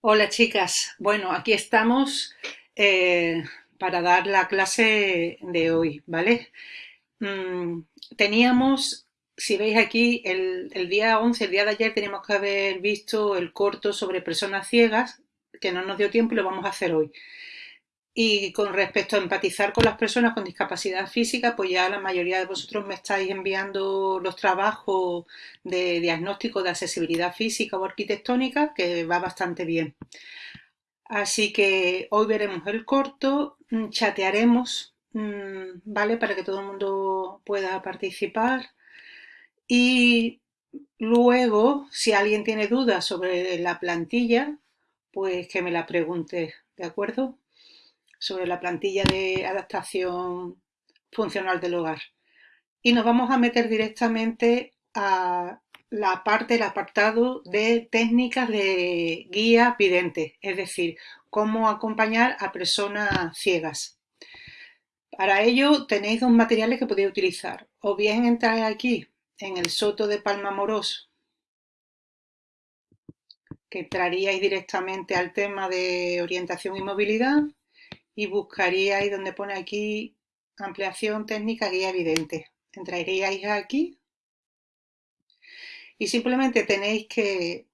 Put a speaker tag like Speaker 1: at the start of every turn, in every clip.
Speaker 1: Hola chicas, bueno aquí estamos eh, para dar la clase de hoy, ¿vale? Mm, teníamos, si veis aquí, el, el, día 11, el día de ayer teníamos que haber visto el corto sobre personas ciegas, que no nos dio tiempo y lo vamos a hacer hoy. Y con respecto a empatizar con las personas con discapacidad física, pues ya la mayoría de vosotros me estáis enviando los trabajos de diagnóstico de accesibilidad física o arquitectónica, que va bastante bien. Así que hoy veremos el corto, mm, chatearemos, mm, ¿vale? Para que todo el mundo pueda participar. Y luego, si alguien tiene dudas sobre la plantilla, pues que me la pregunte, ¿de acuerdo? Sobre la plantilla de adaptación funcional del hogar. Y nos vamos a meter directamente a la parte, el apartado de técnicas de guía vidente, es decir, cómo acompañar a personas ciegas. Para ello tenéis dos materiales que podéis utilizar. O bien entrar aquí en el Soto de Palma Moros, que entraríais directamente al tema de orientación y movilidad, y buscaríais donde pone aquí ampliación técnica guía evidente. Entraríais aquí y simplemente tenéis que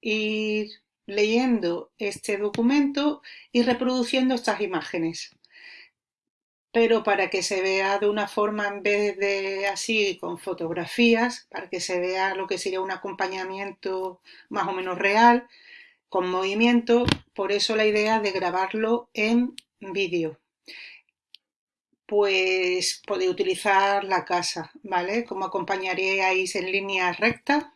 Speaker 1: ir leyendo este documento y reproduciendo estas imágenes. Pero para que se vea de una forma en vez de así con fotografías, para que se vea lo que sería un acompañamiento más o menos real, con movimiento, por eso la idea de grabarlo en vídeo. Pues podéis utilizar la casa, ¿vale? Como acompañaríais en línea recta,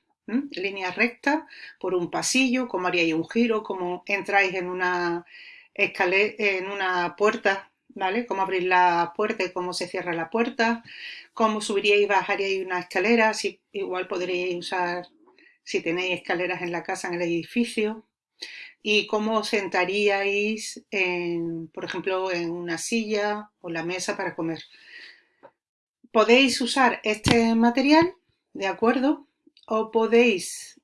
Speaker 1: línea recta, por un pasillo, como haríais un giro, como entráis en una escalera, en una puerta, ¿vale? Cómo abrir la puerta y cómo se cierra la puerta, cómo subiríais y bajaríais una escalera, si, igual podríais usar si tenéis escaleras en la casa, en el edificio, y cómo sentaríais, en, por ejemplo, en una silla o la mesa para comer. Podéis usar este material, ¿de acuerdo? O podéis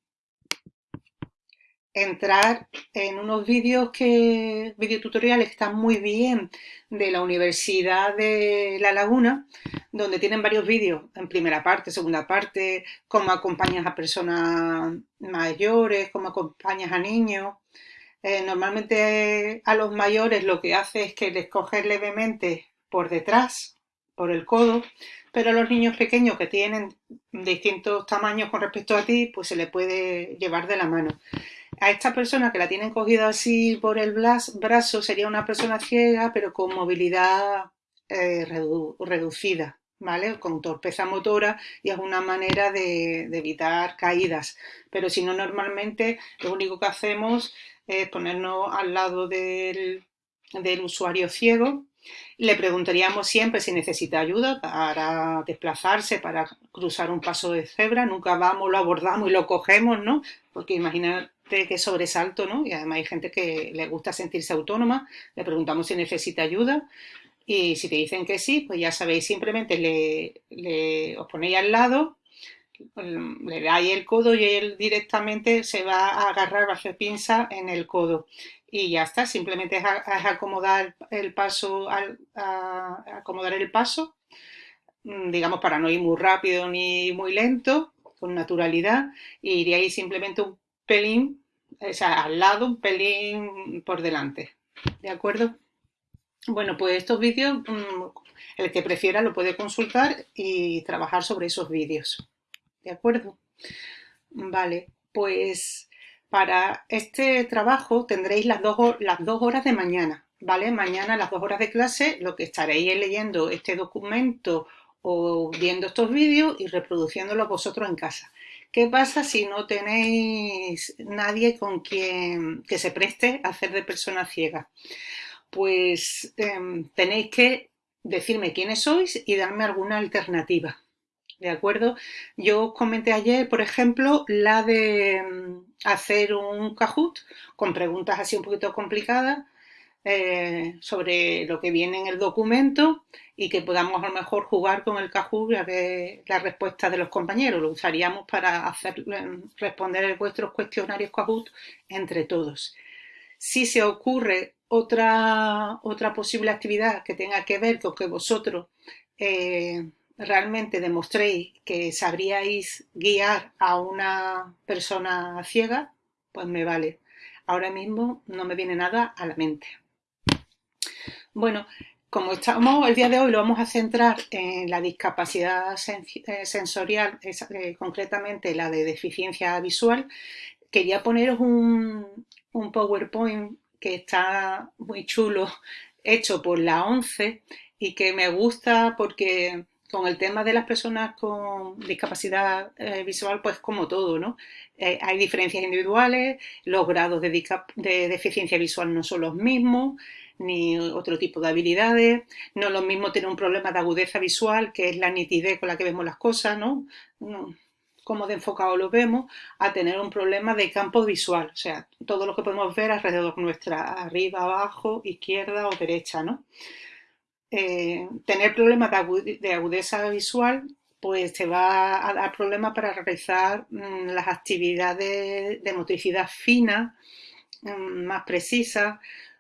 Speaker 1: entrar en unos vídeos que, videotutoriales que están muy bien de la Universidad de La Laguna, donde tienen varios vídeos en primera parte, segunda parte, cómo acompañas a personas mayores, cómo acompañas a niños, eh, normalmente a los mayores lo que hace es que les coges levemente por detrás, por el codo, pero a los niños pequeños que tienen distintos tamaños con respecto a ti, pues se le puede llevar de la mano. A esta persona que la tienen cogida así por el brazo sería una persona ciega, pero con movilidad eh, reducida, ¿vale? Con torpeza motora y es una manera de evitar caídas. Pero si no, normalmente lo único que hacemos es ponernos al lado del, usuario ciego. Le preguntaríamos siempre si necesita ayuda para desplazarse, para cruzar un paso de cebra. Nunca vamos, lo abordamos y lo cogemos, ¿no? Porque imagínate qué sobresalto, ¿no? Y además hay gente que le gusta sentirse autónoma. Le preguntamos si necesita ayuda. Y si te dicen que sí, pues ya sabéis, simplemente le, le os ponéis al lado le dais el codo y él directamente se va a agarrar, hacer pinza en el codo. Y ya está, simplemente es, acomodar el paso, acomodar el paso, mm, digamos para no ir muy rápido ni muy lento, con naturalidad, y iríais simplemente un pelín, o sea, al lado, un pelín por delante. ¿De acuerdo? Bueno, pues estos vídeos, mm, el que prefiera lo puede consultar y trabajar sobre esos vídeos. ¿De acuerdo? Vale, pues para este trabajo tendréis las dos, las dos horas de mañana, ¿vale? Mañana las dos horas de clase lo que estaréis leyendo este documento o viendo estos vídeos y reproduciéndolos vosotros en casa. ¿Qué pasa si no tenéis nadie con quien que se preste a hacer de persona ciega? Pues em, tenéis que decirme quiénes sois y darme alguna alternativa. ¿De acuerdo? Yo os comenté ayer, por ejemplo, la de mm, hacer un Kahoot con preguntas así un poquito complicadas eh, sobre lo que viene en el documento y que podamos a lo mejor jugar con el Kahoot a ver la respuesta de los compañeros. Lo usaríamos para hacer, mm, responder vuestros cuestionarios Kahoot entre todos. Si se ocurre otra, otra posible actividad que tenga que ver con que vosotros eh, realmente demostréis que sabríais guiar a una persona ciega, pues me vale. Ahora mismo no me viene nada a la mente. Bueno, como estamos el día de hoy lo vamos a centrar en la discapacidad eh, sensorial, eh, concretamente la de deficiencia visual, quería poneros un, un PowerPoint que está muy chulo, hecho por la ONCE y que me gusta porque con el tema de las personas con discapacidad eh, visual, pues como todo, ¿no? Eh, hay diferencias individuales, los grados de, de, deficiencia visual no son los mismos, ni otro tipo de habilidades, no es lo mismo tener un problema de agudeza visual, que es la nitidez con la que vemos las cosas, ¿no? no cómo de enfocado lo vemos, a tener un problema de campo visual, o sea, todo lo que podemos ver alrededor nuestra, arriba, abajo, izquierda o derecha, ¿no? Eh, tener problemas de, agudeza visual pues te va a dar problemas para realizar mm, las actividades de motricidad fina, mm, más precisas,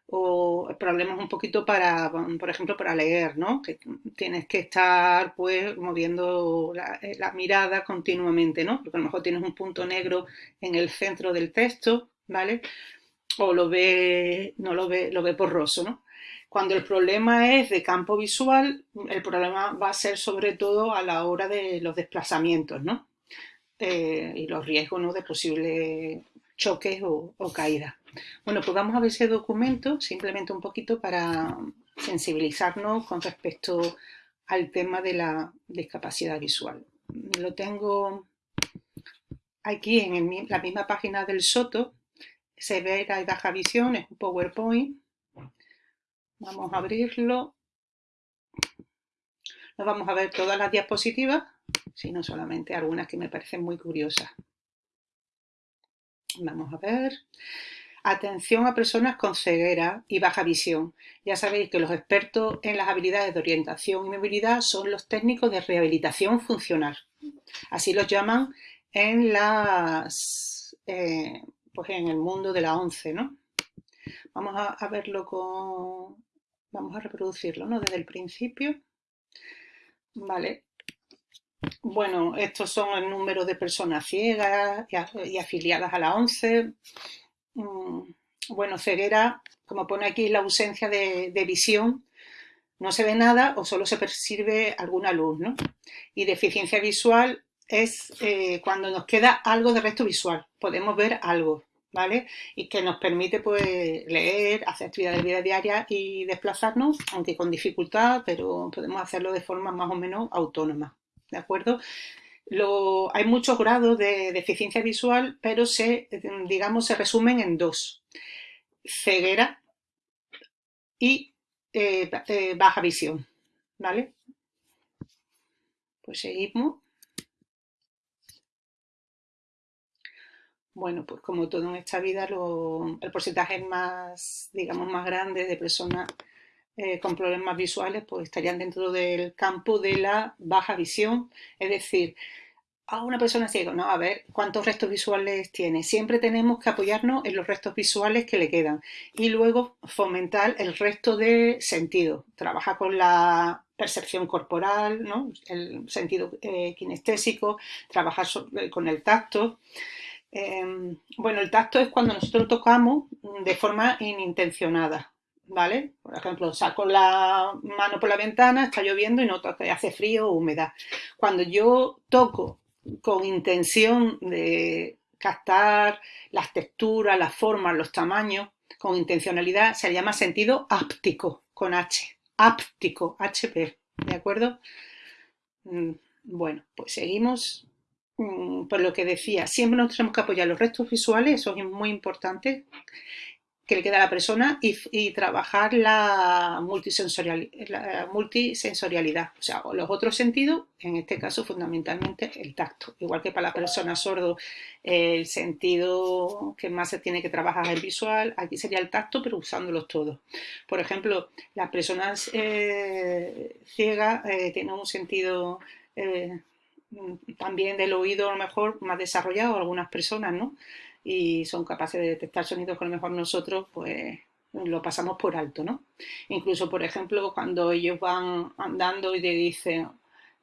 Speaker 1: o problemas un poquito para, por ejemplo, para leer, ¿no? Que tienes que estar, pues, moviendo la, eh, la, mirada continuamente, ¿no? Porque a lo mejor tienes un punto negro en el centro del texto, ¿vale? O lo ve, no lo ve, lo ve borroso, ¿no? Cuando el problema es de campo visual, el problema va a ser sobre todo a la hora de los desplazamientos, ¿no? Eh, y los riesgos de posibles choques o, caídas. Bueno, pues vamos a ver ese documento simplemente un poquito para sensibilizarnos con respecto al tema de la discapacidad visual. Lo tengo aquí en la misma página del Soto, se ve la baja visión, es un PowerPoint, Vamos a abrirlo. No vamos a ver todas las diapositivas, sino solamente algunas que me parecen muy curiosas. Vamos a ver. Atención a personas con ceguera y baja visión. Ya sabéis que los expertos en las habilidades de orientación y movilidad son los técnicos de rehabilitación funcional. Así los llaman en, las, eh, pues en el mundo de la ONCE. ¿no? Vamos a verlo con, Vamos a reproducirlo, ¿no? Desde el principio. Vale. Bueno, estos son el número de personas ciegas y, afiliadas a la ONCE. Mm, bueno, ceguera, como pone aquí, la ausencia de, visión. No se ve nada o solo se percibe alguna luz, ¿no? Y deficiencia visual es eh, cuando nos queda algo de resto visual. Podemos ver algo, ¿vale? Y que nos permite pues leer, hacer actividades de vida diaria y desplazarnos, aunque con dificultad, pero podemos hacerlo de forma más o menos autónoma, ¿de acuerdo? hay muchos grados de deficiencia visual, pero se, digamos, se resumen en dos. Ceguera y eh, eh, baja visión, ¿vale? Pues seguimos. Bueno, pues como todo en esta vida, el porcentaje más, digamos, más grande de personas eh, con problemas visuales, pues estarían dentro del campo de la baja visión. Es decir, a una persona ciega, no, a ver cuántos restos visuales tiene. Siempre tenemos que apoyarnos en los restos visuales que le quedan y luego fomentar el resto de sentido. Trabaja con la percepción corporal, ¿no? el sentido eh, kinestésico, trabajar con el tacto. Em, bueno, el tacto es cuando nosotros tocamos de forma inintencionada, ¿vale? Por ejemplo, saco la mano por la ventana, está lloviendo y noto que hace frío o humedad. Cuando yo toco con intención de captar las texturas, las formas, los tamaños, con intencionalidad, se llama sentido áptico, con H, áptico, HP, ¿de acuerdo? Mm, bueno, pues seguimos por lo que decía, siempre nos tenemos que apoyar los restos visuales, eso es muy importante, que le queda a la persona, y, trabajar la, multisensorialidad, o sea, los otros sentidos, en este caso fundamentalmente el tacto. Igual que para la persona sordo, el sentido que más se tiene que trabajar es el visual, aquí sería el tacto, pero usándolos todos. Por ejemplo, las personas eh, ciegas eh, tienen un sentido... Eh, también del oído a lo mejor más desarrollado algunas personas, ¿no? y son capaces de detectar sonidos que a lo mejor nosotros pues lo pasamos por alto, ¿no? Incluso, por ejemplo, cuando ellos van andando y te dicen,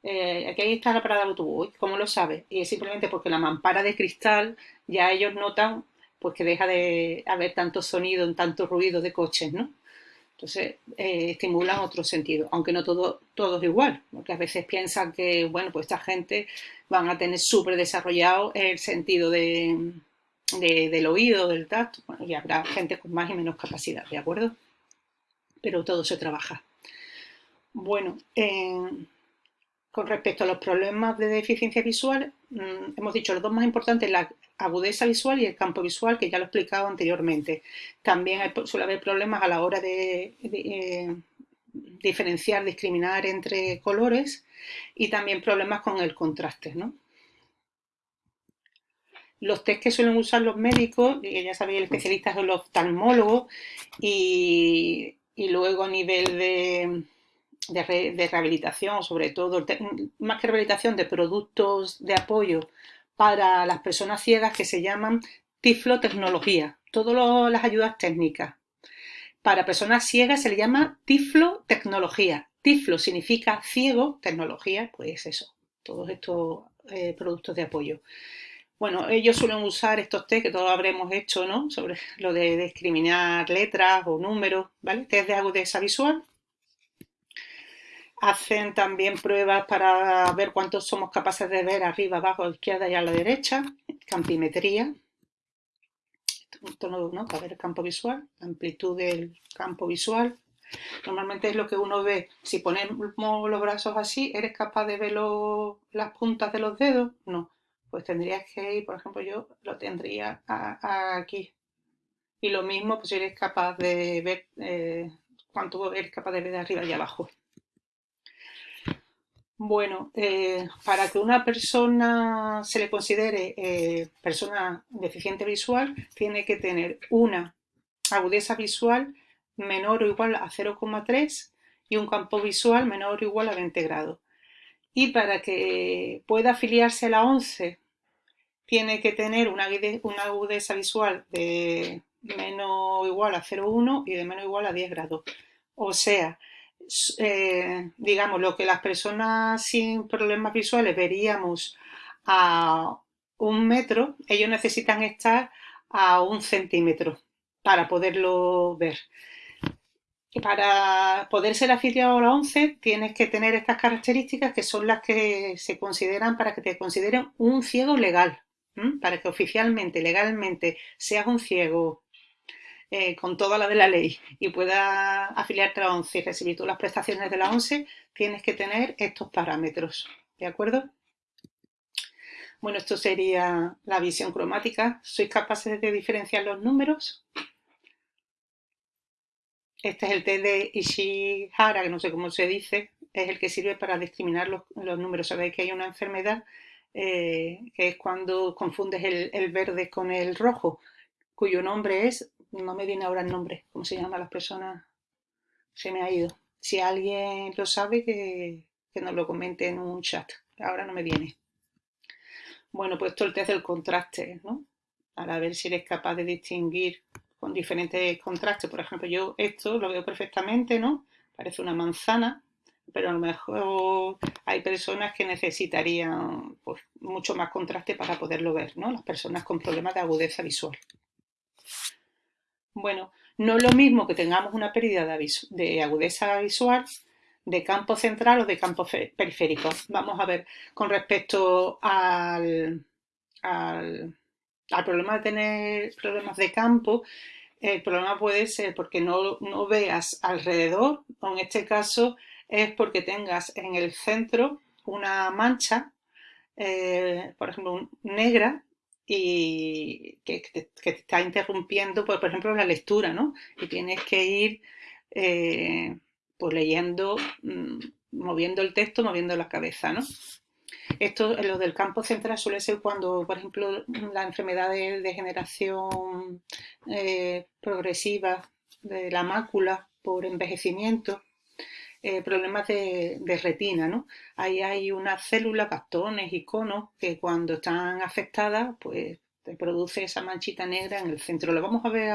Speaker 1: eh, aquí está la parada de autobús, ¿cómo lo sabes? Y es simplemente porque la mampara de cristal ya ellos notan pues que deja de haber tanto sonido, tanto ruido de coches, ¿no? Entonces, eh, estimulan otro sentido, aunque no todo, todo es igual, porque a veces piensan que, bueno, pues esta gente van a tener súper desarrollado el sentido de, del oído, del tacto, y habrá gente con más y menos capacidad, ¿de acuerdo? Pero todo se trabaja. Bueno, con respecto a los problemas de deficiencia visual, mm, hemos dicho los dos más importantes, la agudeza visual y el campo visual, que ya lo he explicado anteriormente. También suele haber problemas a la hora de, eh, diferenciar, discriminar entre colores y también problemas con el contraste, los test que suelen usar los médicos, ya sabéis, el especialista son los oftalmólogos y, luego a nivel de, de, rehabilitación, sobre todo, más que rehabilitación, de productos de apoyo para las personas ciegas que se llaman tiflotecnología, todas las ayudas técnicas. Para personas ciegas se le llama tiflotecnología. Tiflo significa ciego, tecnología, pues eso, todos estos eh, productos de apoyo. Bueno, ellos suelen usar estos test que todos habremos hecho, ¿no? Sobre lo de discriminar letras o números, ¿vale? Test de agudeza visual. Hacen también pruebas para ver cuántos somos capaces de ver arriba, abajo, izquierda y a la derecha. Campimetría. Esto ¿no? Para ver el campo visual, la amplitud del campo visual. Normalmente es lo que uno ve. Si ponemos los brazos así, ¿eres capaz de ver las puntas de los dedos? No pues tendrías que ir, por ejemplo, yo lo tendría aquí. Y lo mismo, pues si eres capaz de ver eh, cuánto eres capaz de ver de arriba y abajo. Bueno, eh, para que una persona se le considere eh, persona deficiente visual, tiene que tener una agudeza visual menor o igual a 0,3 y un campo visual menor o igual a 20 grados. Y para que pueda afiliarse a la 11 tiene que tener una, agudeza visual de menos o igual a 0,1 y de menos o igual a 10 grados. O sea, eh, digamos, lo que las personas sin problemas visuales veríamos a un metro, ellos necesitan estar a un centímetro para poderlo ver. Para poder ser afiliado a la 11 tienes que tener estas características que son las que se consideran para que te consideren un ciego legal para que oficialmente, legalmente, seas un ciego eh, con toda la de la ley y puedas afiliarte a la ONCE y recibir todas las prestaciones de la ONCE, tienes que tener estos parámetros, ¿de acuerdo? Bueno, esto sería la visión cromática. ¿Sois capaces de diferenciar los números? Este es el test de Ishihara, que no sé cómo se dice, es el que sirve para discriminar los, los números. Sabéis que hay una enfermedad eh, que es cuando confundes el, verde con el rojo, cuyo nombre es, no me viene ahora el nombre, ¿cómo se llama las personas? Se me ha ido. Si alguien lo sabe, que, nos lo comente en un chat. Ahora no me viene. Bueno, pues esto es el test del contraste, ¿no? Para ver si eres capaz de distinguir con diferentes contrastes. Por ejemplo, yo esto lo veo perfectamente, ¿no? Parece una manzana, pero a lo mejor hay personas que necesitarían pues, mucho más contraste para poderlo ver, ¿no? Las personas con problemas de agudeza visual. Bueno, no es lo mismo que tengamos una pérdida de, agudeza visual de campo central o de campo periférico. Vamos a ver, con respecto al, al, problema de tener problemas de campo, el problema puede ser porque no, no veas alrededor, o en este caso es porque tengas en el centro una mancha, eh, por ejemplo, negra, y que, te, está interrumpiendo, por, ejemplo, la lectura, ¿no? Y tienes que ir eh, pues leyendo, mm, moviendo el texto, moviendo la cabeza, ¿no? Esto, lo del campo central suele ser cuando, por ejemplo, la enfermedad de degeneración eh, progresiva de la mácula por envejecimiento, eh, problemas de, retina, ¿no? Ahí hay unas células, bastones y conos que cuando están afectadas, pues te produce esa manchita negra en el centro. Lo vamos a ver